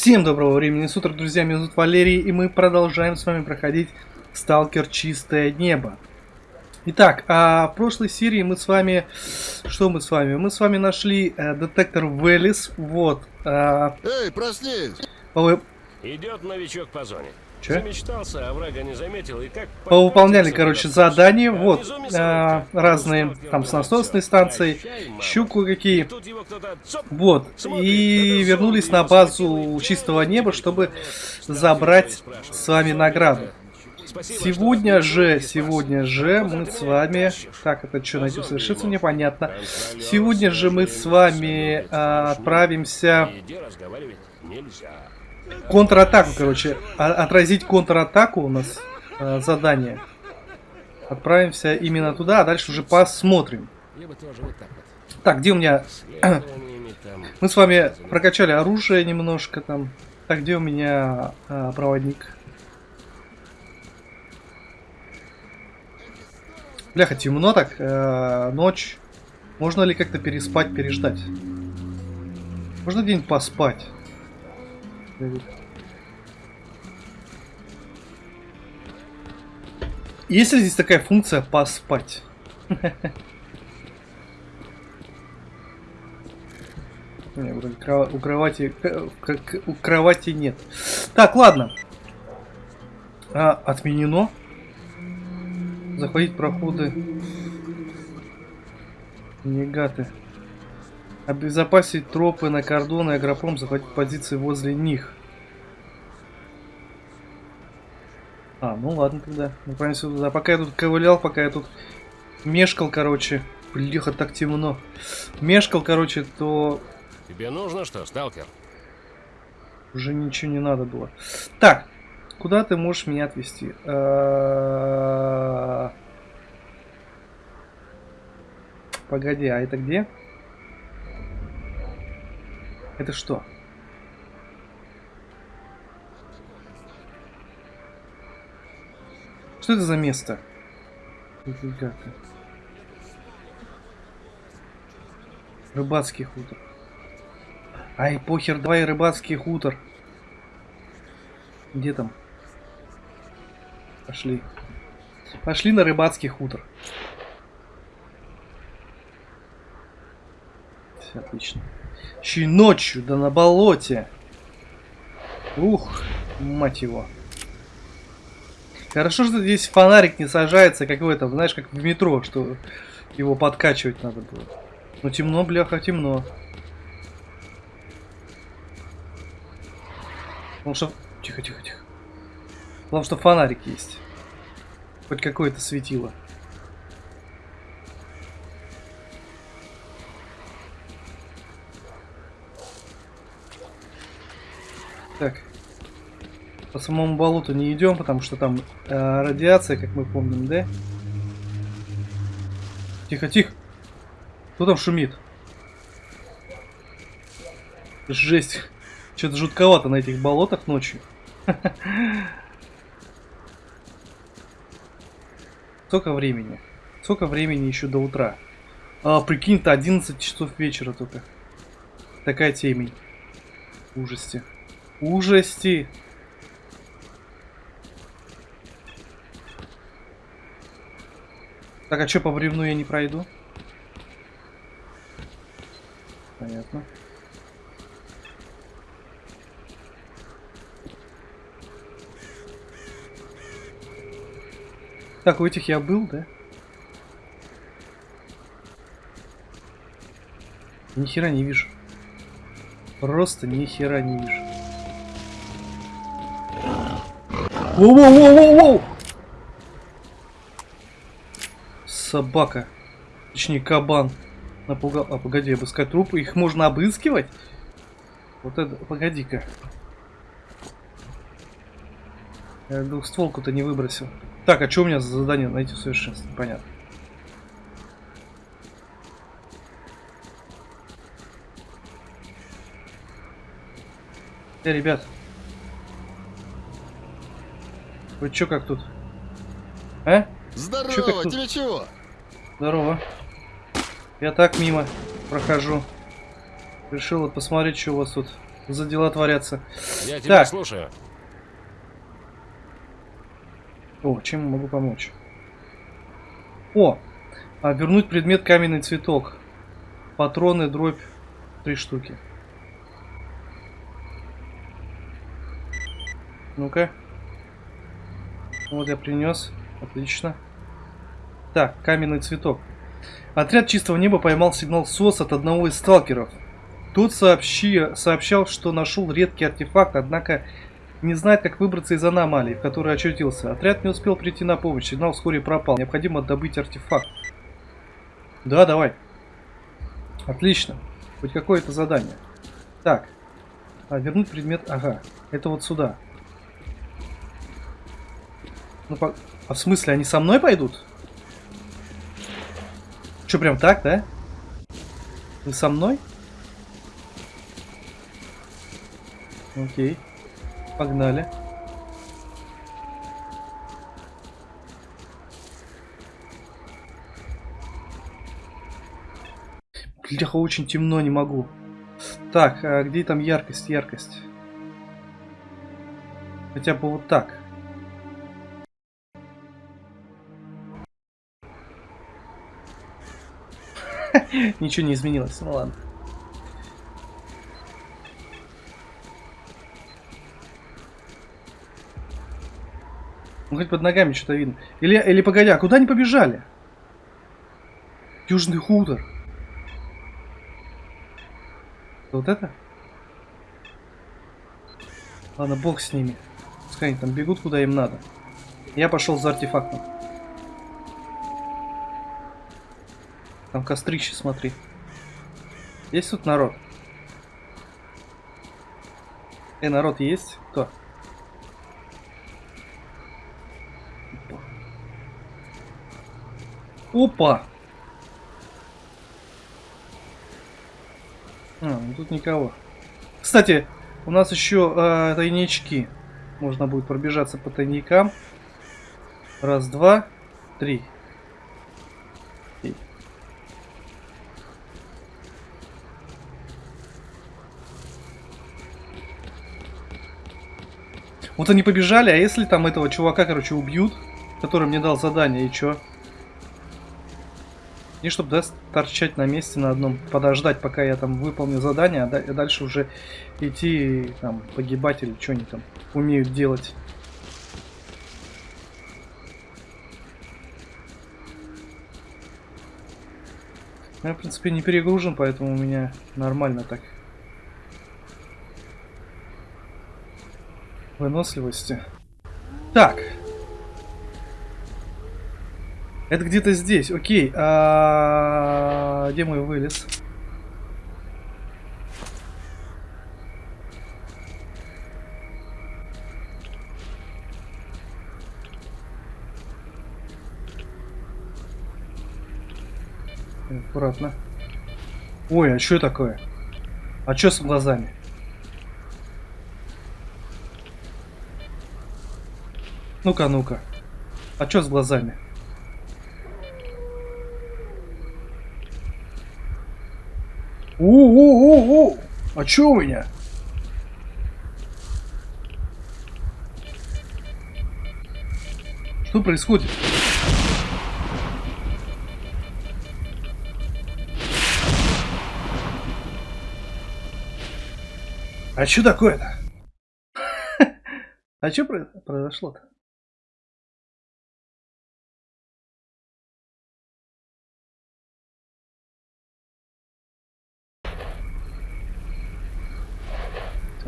Всем доброго времени суток, друзья, меня зовут Валерий, и мы продолжаем с вами проходить Сталкер Чистое Небо. Итак, а в прошлой серии мы с вами... Что мы с вами? Мы с вами нашли э, детектор Веллис, вот. Э, Эй, проснись! повы- Идет новичок по зоне. Чё? Замечтался, а врага не заметил, и как... Повыполняли, подхватился короче, задания, А вот, э, мясорубка. разные, там, с насосной станции, мама. щуку какие. Вот, и вернулись на базу и чистого неба, чтобы забрать с вами «Зомби награду. это?» Спасибо, Сегодня же, сегодня же мы с вами... Так, это что, Зомби совершенно ему. непонятно. Сегодня же мы с вами а, отправимся... Контратаку, короче. А- отразить контратаку у нас а, задание. Отправимся именно туда, а дальше уже посмотрим. Так где у меня... Мы с вами прокачали оружие немножко там. Так, где у меня а, проводник? Бляха, темно так, э, ночь. Можно ли как-то переспать, переждать? Можно где-нибудь поспать? Есть ли здесь такая функция поспать? Не, вроде у кровати, к- к- у кровати нет. Так, ладно. А, отменено. Заходить проходы. Негаты. Обезопасить тропы на кордоны, агропром, захватить позиции возле них. А, ну ладно тогда. Отправимся туда. Пока я тут ковылял, пока я тут мешкал, короче. Блеха, так темно. Мешкал, короче, то Тебе нужно что, сталкер? Уже ничего не надо было. Так, куда ты можешь меня отвезти? Э, Погоди, а это где? Это что? Что это за место? Рыбацкий хутор. Ай, похер, давай рыбацкий хутор. Где там? Пошли. Пошли на рыбацкий хутор. Всё отлично. Еще и ночью, да на болоте. Ух, мать его. Хорошо, что здесь фонарик не сажается, как в этом, знаешь, как в метро, что его подкачивать надо было. Но темно, бляха, темно. Потому что... Тихо, тихо, тихо. Потому что фонарик есть. Хоть какое-то светило. Так. По самому болоту не идем, потому что там э, радиация, как мы помним, да? Тихо, тихо. Кто там шумит? Жесть. Что-то жутковато на этих болотах ночью. Сколько времени? Сколько времени еще до утра? А, прикинь-то 11 часов вечера только. Такая темень. Ужасти. Ужасти. Так, а что по бревну я не пройду? Понятно. Так, у этих я был, да? Ни хера не вижу. Просто ни хера не вижу. Воу-воу-воу-воу-воу! Собака. Точнее, кабан. Напугал. А, погоди, обыскать трупы. Их можно обыскивать? Вот это... Погоди-ка. Я двухстволку-то не выбросил. Так, а что у меня за задание найти совершенство? Понятно. Э, ребят. Вы чё как тут? А? Здорово, Чё тут? тебе чего? Здорово. Я так мимо прохожу. Решил вот посмотреть, что у вас тут за дела творятся? Я тебя Так. слушаю. О, чем могу помочь? О! А, вернуть предмет каменный цветок. Патроны, дробь. Три штуки. Ну-ка. Вот я принес. Отлично. Так, каменный цветок. Отряд чистого неба поймал сигнал СОС от одного из сталкеров. Тот сообщи, сообщал, что нашел редкий артефакт, однако не знает, как выбраться из аномалии, в которой очутился. Отряд не успел прийти на помощь, сигнал вскоре пропал. Необходимо добыть артефакт. Да, давай. Отлично. Хоть какое-то задание. Так. А, вернуть предмет. Ага. Это вот сюда. Ну, по... А в смысле, они со мной пойдут? Че, прям так, да? Вы со мной? Окей. Погнали. Бляха, очень темно, не могу. Так, а где там яркость, яркость? Хотя бы вот так. Ничего не изменилось, ну ладно. Ну хоть под ногами что-то видно. Или, или погоди, а куда они побежали? Южный хутор. Вот это? Ладно, бог с ними. Пускай они там бегут куда им надо. Я пошел за артефактом. Там кострище, смотри. Есть тут народ? Э, народ есть? Кто? Опа! А, ну тут никого. Кстати, у нас еще э, тайнички. Можно будет пробежаться по тайникам. Раз, два, три. Вот они побежали, а если там этого чувака, короче, убьют, который мне дал задание, и чё? И чтобы да, торчать на месте на одном, подождать, пока я там выполню задание, а да- дальше уже идти там погибать или что они там умеют делать. Я, в принципе, не перегружен, поэтому у меня нормально так. Выносливости. Так. Это где-то здесь. Окей. А... Где мой вылез? Аккуратно. Ой, а что такое? А что с глазами? Ну-ка, ну-ка. А что с глазами? У-у-у-у! А чё у меня? Что происходит? А что такое-то? А что произошло-то?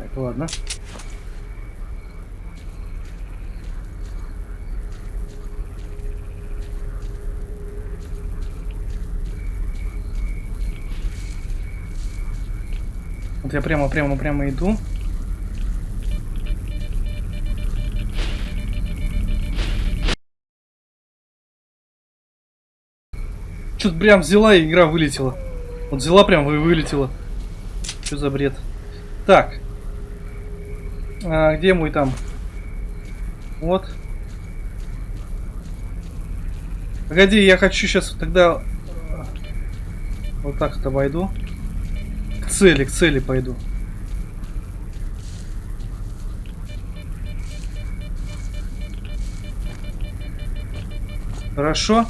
Так, ладно. Вот я прямо, прямо, прямо иду. Что-то прям взяла и игра вылетела. Вот взяла прям и вылетела. Что за бред? Так. А, где мой там? Вот. Погоди, я хочу сейчас тогда... Э, вот так-то обойду. К цели, к цели пойду. Хорошо.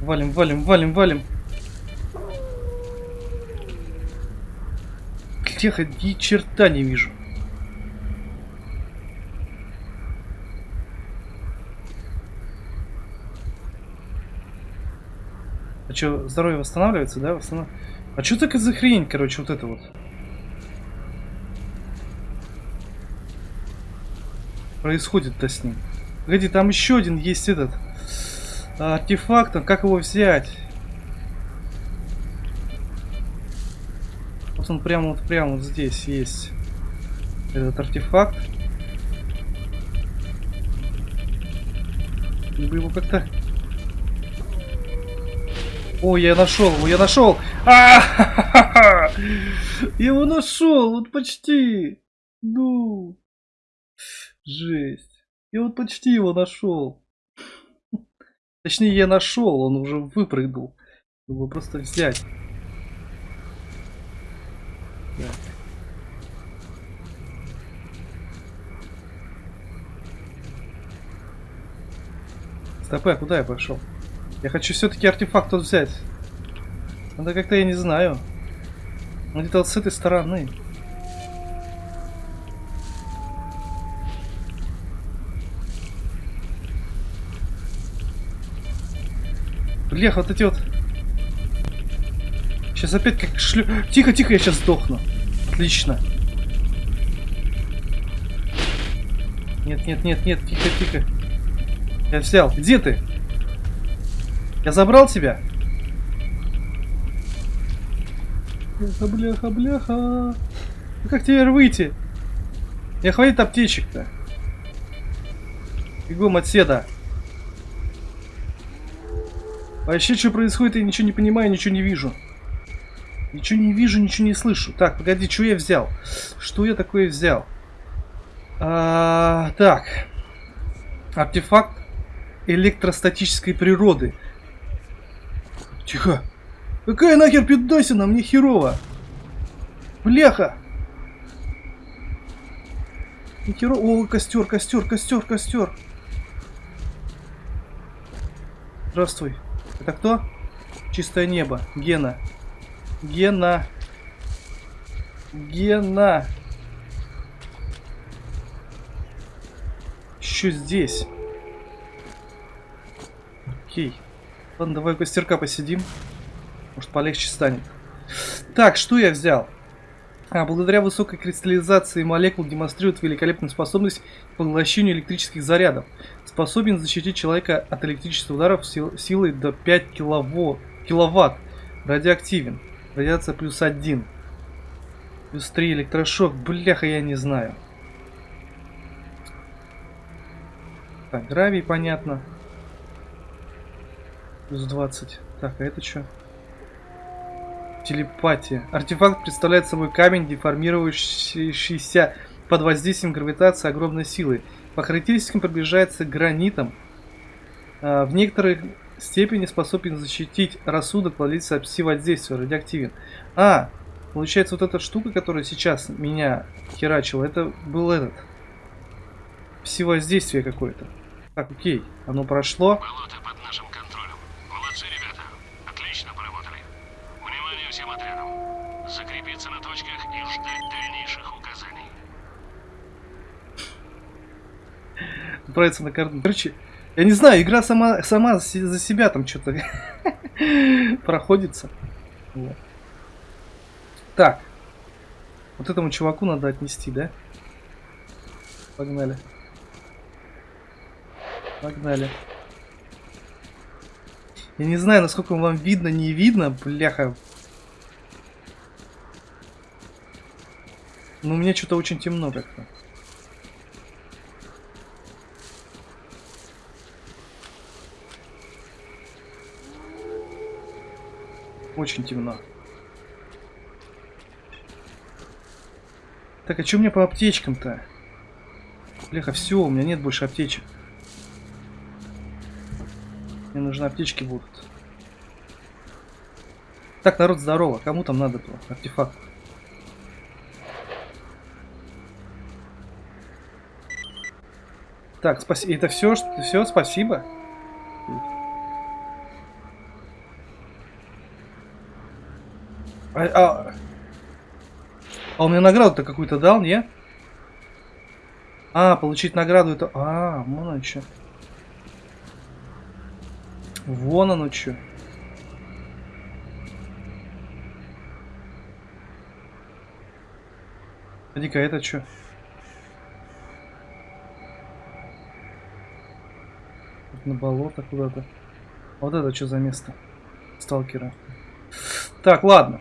Валим, валим, валим, валим. Тихо, ни черта не вижу. А что, здоровье восстанавливается, да? Восстанов... А что такая за хрень, короче, вот это вот? Происходит-то с ним. Погоди, там еще один есть этот артефакт, а как его взять? Он прямо вот прямо вот здесь есть этот артефакт. Либо его как-то о, я нашел его, я нашел! А Я его нашел, вот почти. Ну. Жесть. Я вот почти его нашел. Точнее, я нашел, он уже выпрыгнул. Его просто взять. Так. Стопэ, куда я пошел? Я хочу все-таки артефакт тут взять. Надо как-то, я не знаю. Где-то вот с этой стороны. Блех, вот эти вот... Сейчас опять как шлю... Тихо, тихо, я сейчас сдохну. Отлично. Нет, нет, нет, нет, тихо, тихо. Я взял. Где ты? Я забрал тебя? Бляха, бляха, бляха. Ну как теперь выйти? Я хватит аптечек-то. Бегом отседа. Вообще, что происходит, я ничего не понимаю, ничего не вижу. Ничего не вижу, ничего не слышу. Так, погоди, что я взял? Что я такое взял? А, так. Артефакт электростатической природы. Тихо. Какая нахер пидосина? Мне херово. Бляха. Не херово. О, костер, костер, костер, костер. Здравствуй. Это кто? Чистое небо. Гена. Гена. Гена. Еще здесь. Окей. Ладно, давай у костерка посидим. Может полегче станет. Так, что я взял? А, благодаря высокой кристаллизации молекул демонстрирует великолепную способность к поглощению электрических зарядов. Способен защитить человека от электрических ударов сил, силой до 5 килово, киловатт. Радиоактивен. Радиация плюс 1. Плюс 3 электрошок. Бляха, я не знаю. Так, гравий, понятно. Плюс 20. Так, а это что? Телепатия. Артефакт представляет собой камень, деформирующийся под воздействием гравитации огромной силы. По характеристикам приближается к гранитам. А, в некоторой степени способен защитить рассудок, владельца пси-воздействия, радиоактивен. А, получается вот эта штука, которая сейчас меня херачила, это был этот. Пси-воздействие какое-то. Так, окей, оно прошло. Болото под нашим отправиться на карту. Короче, я не знаю, игра сама, сама за себя там что-то проходится. Вот. Так. Вот этому чуваку надо отнести, да? Погнали. Погнали. Я не знаю, насколько вам видно, не видно, бляха. Но мне что-то очень темно как-то. Очень темно. Так, а что мне по аптечкам-то? Бляха, все, у меня нет больше аптечек. Мне нужны аптечки будут. Так, народ, здорово. Кому там надо было? Артефакт. Так, спасибо. Это все, что все, спасибо. А, а, а он мне награду-то какую-то дал, не? А, получить награду это... А, вон оно что. Вон оно что. Погоди-ка, это что? На болото куда-то. Вот это что за место? Сталкера. Так, ладно.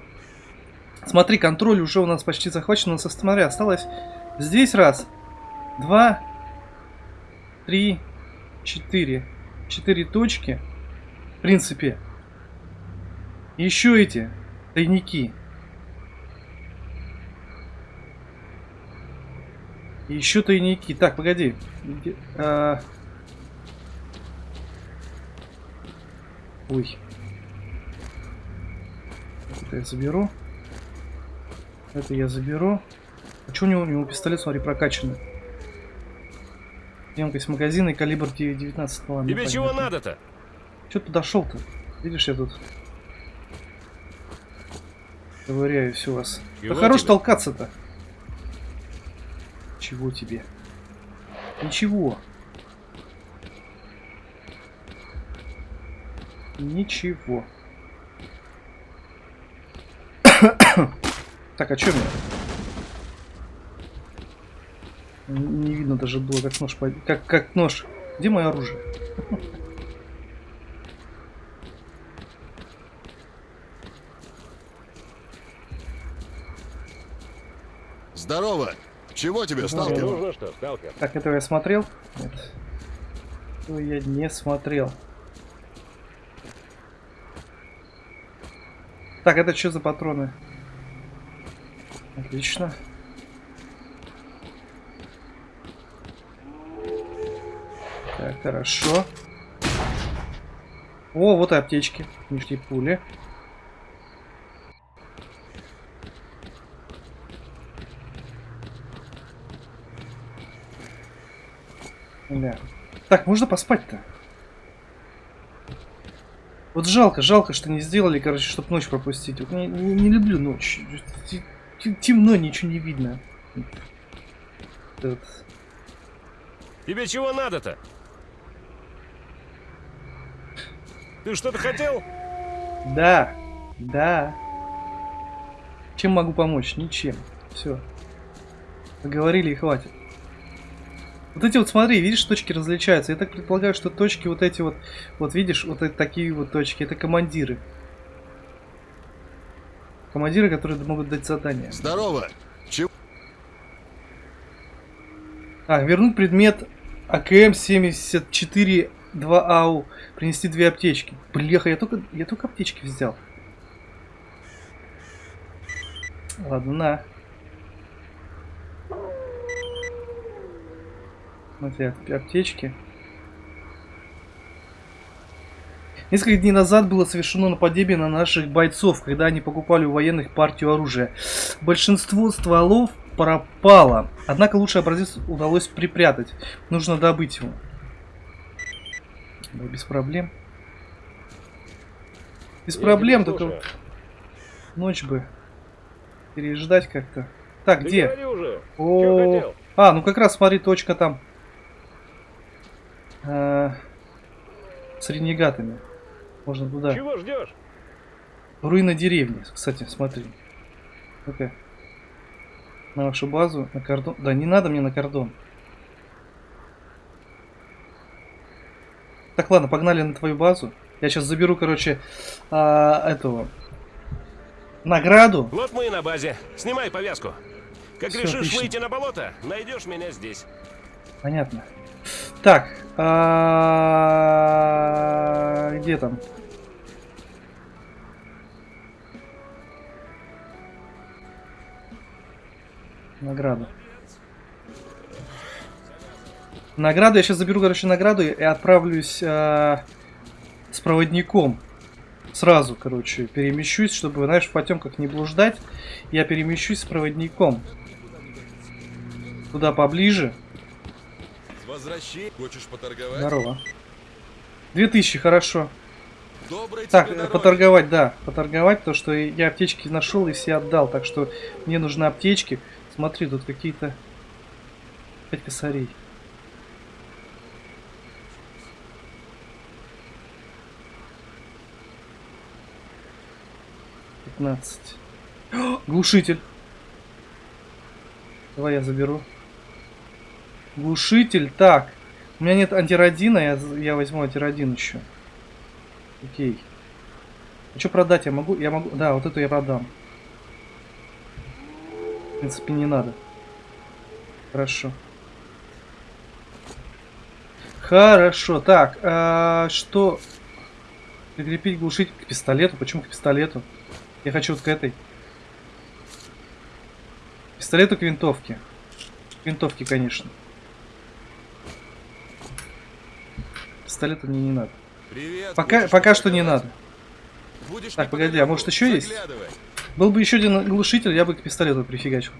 Смотри, контроль уже у нас почти захвачен. У нас, смотри, осталось здесь раз, два, три, четыре. Четыре точки. В принципе. Еще эти тайники. Еще тайники. Так, погоди. А... Ой. Это я заберу. Это я заберу. А что у него? У него пистолет, смотри, прокачанный. Емкость магазина и калибр 19 ладно. Тебе чего надо-то? Че подошел-то? Видишь, я тут ковыряюсь у вас. Чего да хорош толкаться-то. Чего тебе? Ничего. Ничего. так, а что мне? Не видно даже было, как нож... под- Как, как нож. Где мое оружие? Здорово! Чего тебе, сталкер? нужно что, сталкер? Так, этого я смотрел? Нет. Этого я не смотрел. Так, это что за патроны? Отлично. Так, хорошо. О, вот и аптечки. Нижние пули. Да. Так, можно поспать-то? Вот жалко, жалко, что не сделали, короче, чтобы ночь пропустить. Вот не, не- не люблю ночь. Темно, ничего не видно. Вот. Тебе чего надо-то? Ты что-то хотел? Да, да. Чем могу помочь? Ничем. Все. Поговорили и хватит. Вот эти вот, смотри, видишь, точки различаются. Я так предполагаю, что точки вот эти вот, вот видишь, вот такие вот точки, это командиры. Командиры, которые могут дать задания. Здорово! Чего? А, вернуть предмет АКМ-74 2АУ. Принести две аптечки. Бляха, я только, я только аптечки взял. Ладно, на. Смотри, ап- аптечки. Несколько дней назад было совершено нападение на наших бойцов, когда они покупали у военных партию оружия. Большинство стволов пропало, однако лучший образец удалось припрятать. Нужно добыть его. Да, без проблем. Без Я проблем, только слушаю. ночь бы переждать как-то. Так, Ты где? уже. Чего О, хотел? а, ну как раз смотри, точка там. А, С ренегатами. Можно туда. Чего ждешь? Руины деревни, кстати, смотри. Ну-ка. На вашу базу, на кордон. Да, не надо мне на кордон. Так, ладно, погнали на твою базу. Я сейчас заберу, короче, а, этого награду. Вот мы и на базе. Снимай повязку. Как Всё, решишь отлично. выйти на болото, найдешь меня здесь. Понятно. Так, а, где там? Награду. Награду, я сейчас заберу, короче, награду и отправлюсь а, с проводником. Сразу, короче, перемещусь, чтобы, знаешь, в потемках не блуждать. Я перемещусь с проводником. Туда поближе. возвращения. Хочешь поторговать? Здорово. 2000, хорошо. Доброй Так, э, дороги. поторговать, да. Поторговать, то что я аптечки нашел и все отдал. Так что мне нужны аптечки. Смотри, тут какие-то... Пять косарей. Пятнадцать. Глушитель. Давай я заберу. Глушитель. Так. У меня нет антирадина, я, я возьму антирадин еще. Окей. А что продать я могу? Я могу. Да, вот эту я продам. В принципе, не надо. Хорошо. Хорошо. Так, а, что? Прикрепить глушитель к пистолету. Почему к пистолету? Я хочу вот к этой. К Пистолету к винтовке. К винтовке, конечно. Пистолета мне не надо. Привет. Пока, пока что не надо. Будешь Так, погоди, а может еще есть? Был бы еще один глушитель, я бы к пистолету прифигачил.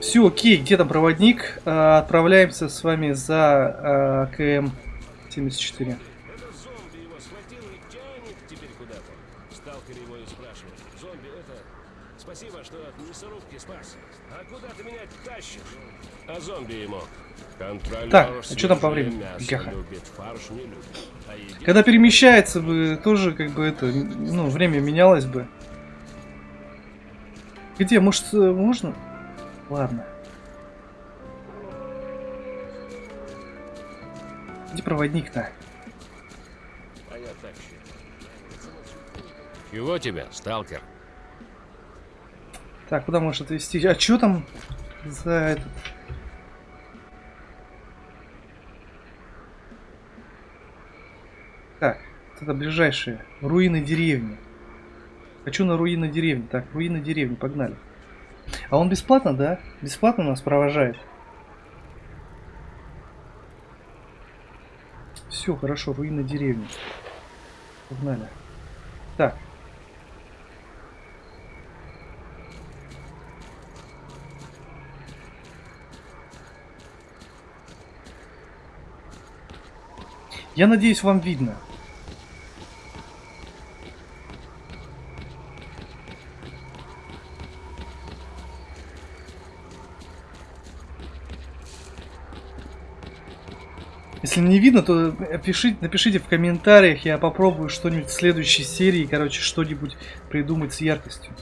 Все, окей, где там проводник? А, отправляемся с вами за а, КМ-74. Это зомби его схватил и тянет теперь куда-то. Сталкер его и спрашивает. Зомби, это... Спасибо, что от мясорубки спас. А куда ты меня тащишь? А зомби ему. Контролер Так, а что там по времени? Гаха. любит, любит. А Когда перемещается бы, тоже как бы это, ну, время менялось бы. Где, может, э, можно? Ладно. Где проводник-то? А я так считаю. Чего тебе, сталкер? Так, куда может отвезти? А что там за этот? Так, это ближайшие. Руины деревни. Хочу на руины деревни. Так, руины деревни, погнали. А он бесплатно, да? Бесплатно нас провожает. Все, хорошо, руины деревни. Погнали. Так. Я надеюсь, вам видно. Если не видно, то пишите, напишите в комментариях, я попробую что-нибудь в следующей серии, короче, что-нибудь придумать с яркостью.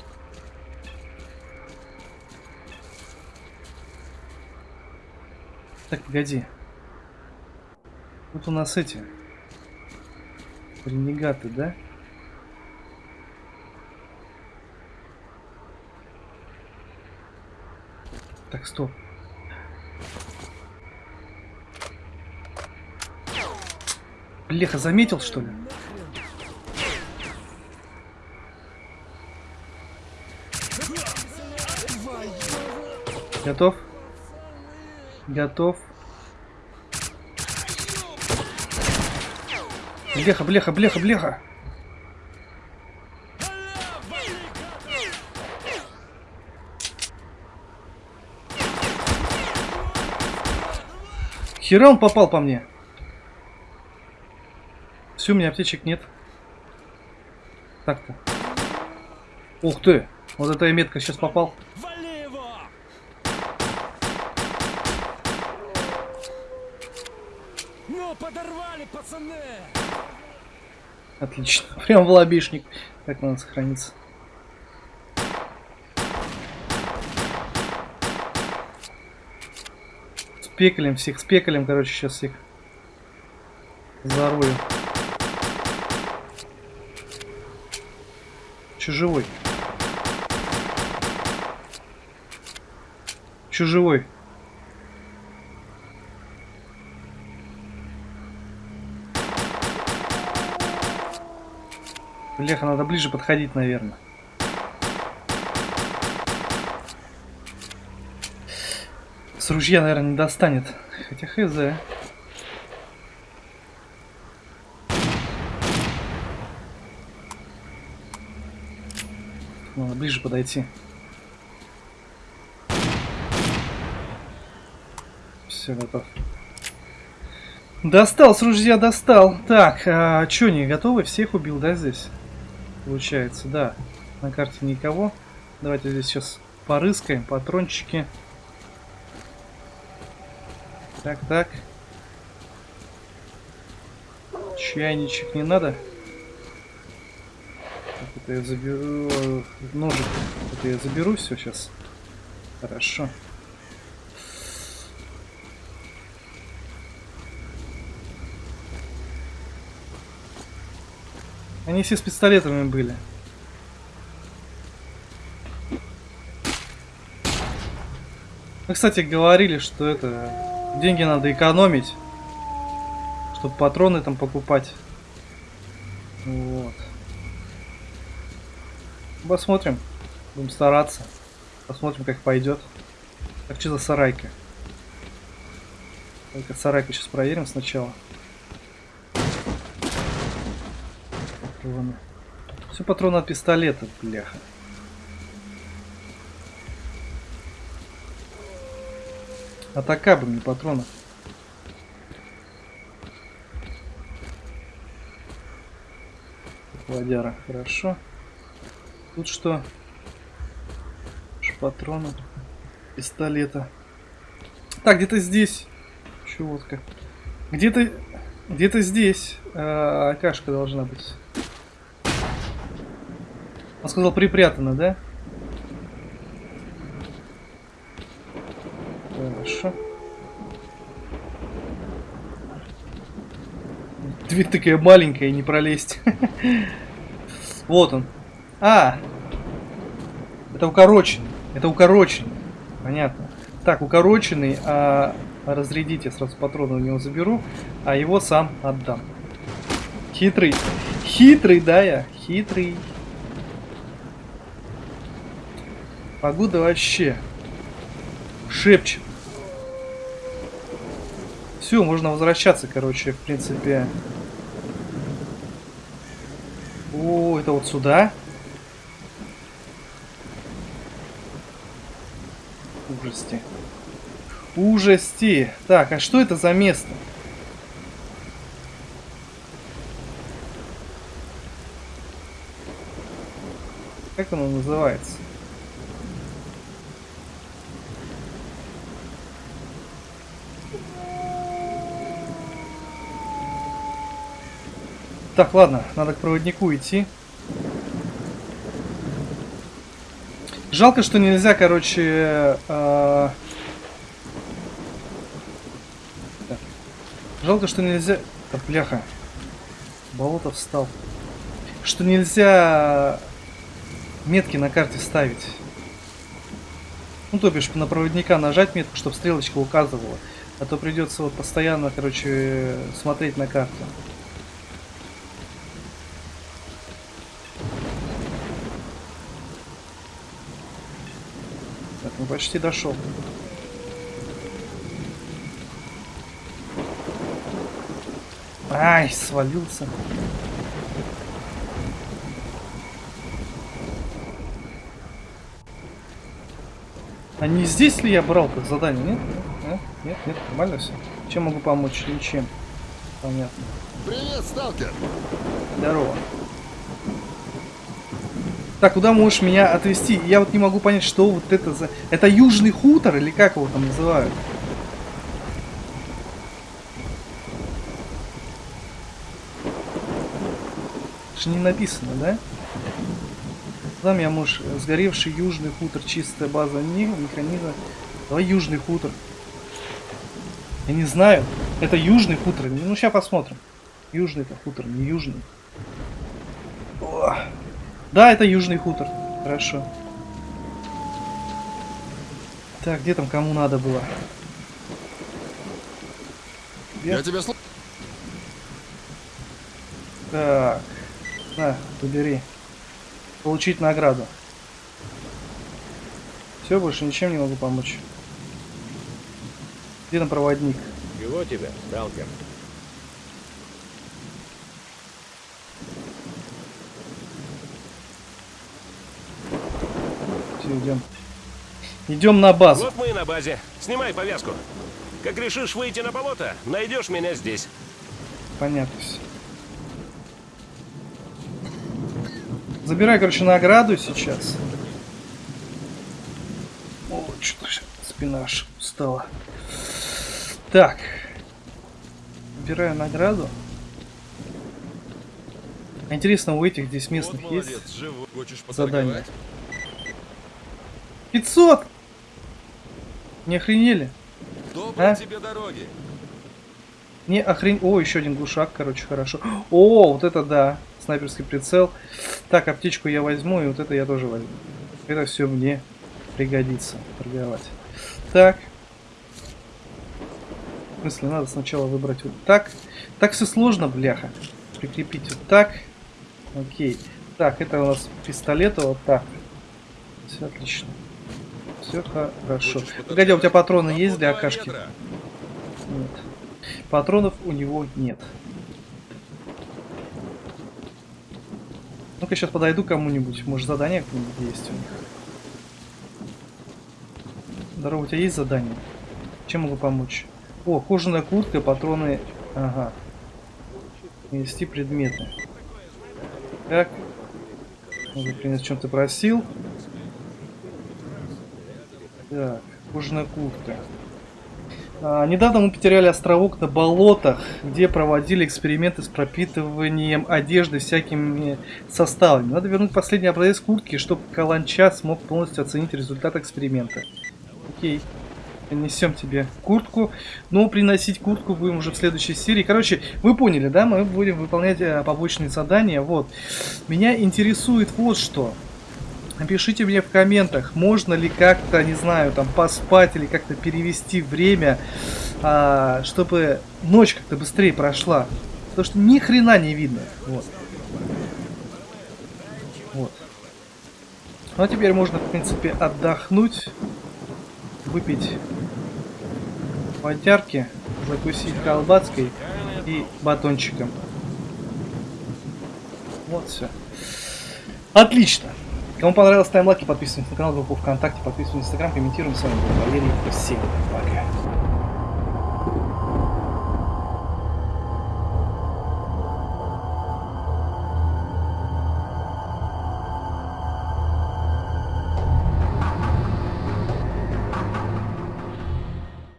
Так, погоди. Тут у нас эти ренегаты, да? Так, стоп. Бляха, заметил, что ли? Готов? Готов? Блеха, блеха, блеха, блеха. Хера он попал по мне. Все, у меня аптечек нет. Так-то. Ух ты! Вот эта метка сейчас попал. Ну, подорвали, пацаны! Отлично. Прям в лобешник. Так надо сохраниться. Спекалем всех, спекалем, короче, сейчас всех. Зарою. Чужевой. Чужевой. Бляха, надо ближе подходить, наверное. С ружья, наверное, не достанет. Хотя хз. Надо ближе подойти. Все, готов. Достал, с ружья достал. Так, а, чё, не готовы? Всех убил, да, здесь? Получается, да. На карте никого. Давайте здесь сейчас порыскаем. Патрончики. Так, так. Чайничек не надо. Это я заберу. Ножик. Это я заберу все сейчас. Хорошо. Они все с пистолетами были. Мы, кстати, говорили, что это деньги надо экономить, чтобы патроны там покупать. Вот. Посмотрим. Будем стараться. Посмотрим, как пойдет. Так, что за сарайка? Только сарайку сейчас проверим сначала. Патроны. Все патроны от пистолета, бляха. Атака бы мне патронов. Водяра, хорошо. Тут что? Патроны. Пистолета. Так, где-то здесь. Еще водка. Где-то... Где-то здесь. а, Акашка должна быть. Он сказал припрятано, да? Хорошо. Дверь такая маленькая, не пролезть. Вот он. А! Это укороченный. Это укороченный. Понятно. Так, укороченный, а разрядить я сразу патроны у него заберу, а его сам отдам. Хитрый. Хитрый, да я? Хитрый. Погода вообще шепчет. Все, можно возвращаться, короче, в принципе. О, это вот сюда. Ужасти. Ужасти. Так, а что это за место? Как оно называется? Так, ладно, надо к проводнику идти. Жалко, что нельзя, короче... э. Жалко, что нельзя... Да, бляха. Болото встал. Что нельзя метки на карте ставить. Ну, то бишь, на проводника нажать метку, чтобы стрелочка указывала. А то придется вот постоянно, короче, смотреть на карту. Почти дошел. Ай, свалился. А не здесь ли я брал как задание? Нет? Нет, нет, нет, нормально все. Чем могу помочь? Ничем. Понятно. Привет, сталкер! Здорово. Так, куда можешь меня отвезти? Я вот не могу понять, что вот это за... Это Южный хутор или как его там называют? Это же не написано, да? Куда меня можешь... Сгоревший Южный хутор, чистая база не, механизма. Давай Южный хутор. Я не знаю. Это Южный хутор. Ну, сейчас посмотрим. Южный это хутор, не Южный. Да, это Южный хутор. Хорошо. Так, где там кому надо было? Я- Я тебя слушаю. Так. На, побери. Получить награду. Все, больше ничем не могу помочь. Где там проводник? Чего тебя, сталкер? Все, идем. Идем на базу. Вот мы и на базе. Снимай повязку. Как решишь выйти на болото, найдешь меня здесь. Понятно все. Забирай, короче, награду сейчас. О, что-то спина аж устала. Так. Забираю награду. Интересно, у этих здесь местных вот есть? молодец, задание? поторговать? 500! Не охренели? Доброй А? тебе дороги. Не охрен... О, еще один глушак, короче, хорошо. О, вот это да. Снайперский прицел. Так, аптечку я возьму, и вот это я тоже возьму. Это все мне пригодится торговать. Так. В смысле, надо сначала выбрать вот так. Так все сложно, бляха. Прикрепить вот так. Окей. Так, это у нас пистолет, вот так. Все отлично. Все хорошо. Погоди, а у тебя патроны есть для акашки? Нет. Патронов у него нет. Ну-ка сейчас подойду кому-нибудь. Может задание какое-нибудь есть у них. Здорово, у тебя есть задание? Чем могу помочь? О, кожаная куртка, патроны. Ага. Нести предметы. Так. Принять, чем ты просил. Так, кожаная куртка. А, недавно мы потеряли островок на болотах, где проводили эксперименты с пропитыванием одежды всякими составами. Надо вернуть последний образец куртки, чтобы Каланча смог полностью оценить результат эксперимента. Окей. Несем тебе куртку. Но приносить куртку будем уже в следующей серии. Короче, вы поняли, да? Мы будем выполнять э, побочные задания. Вот. Меня интересует вот что. Напишите мне в комментах, можно ли как-то, не знаю, там поспать или как-то перевести время, а, чтобы ночь как-то быстрее прошла. Потому что ни хрена не видно. Вот. Вот. Ну а теперь можно, в принципе, отдохнуть, выпить водярки, закусить колбаской и батончиком. Вот все. Отлично. Кому понравилось, ставим лайки, подписываемся на канал, группу ВКонтакте, подписываемся на Инстаграм, комментируем. С вами был Валерий. Всем пока.